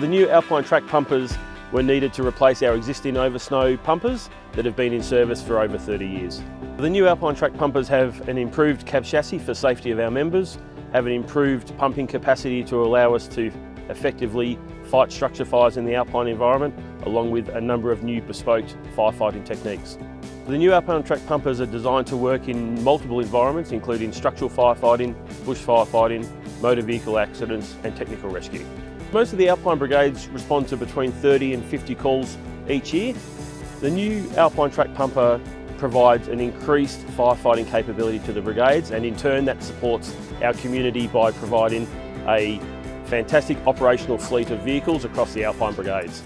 The new Alpine track pumpers were needed to replace our existing oversnow pumpers that have been in service for over 30 years. The new Alpine track pumpers have an improved cab chassis for safety of our members, have an improved pumping capacity to allow us to effectively fight structure fires in the alpine environment, along with a number of new bespoke firefighting techniques. The new Alpine track pumpers are designed to work in multiple environments, including structural firefighting, bush firefighting, motor vehicle accidents and technical rescue. Most of the Alpine brigades respond to between 30 and 50 calls each year. The new Alpine track pumper provides an increased firefighting capability to the brigades and in turn that supports our community by providing a fantastic operational fleet of vehicles across the Alpine brigades.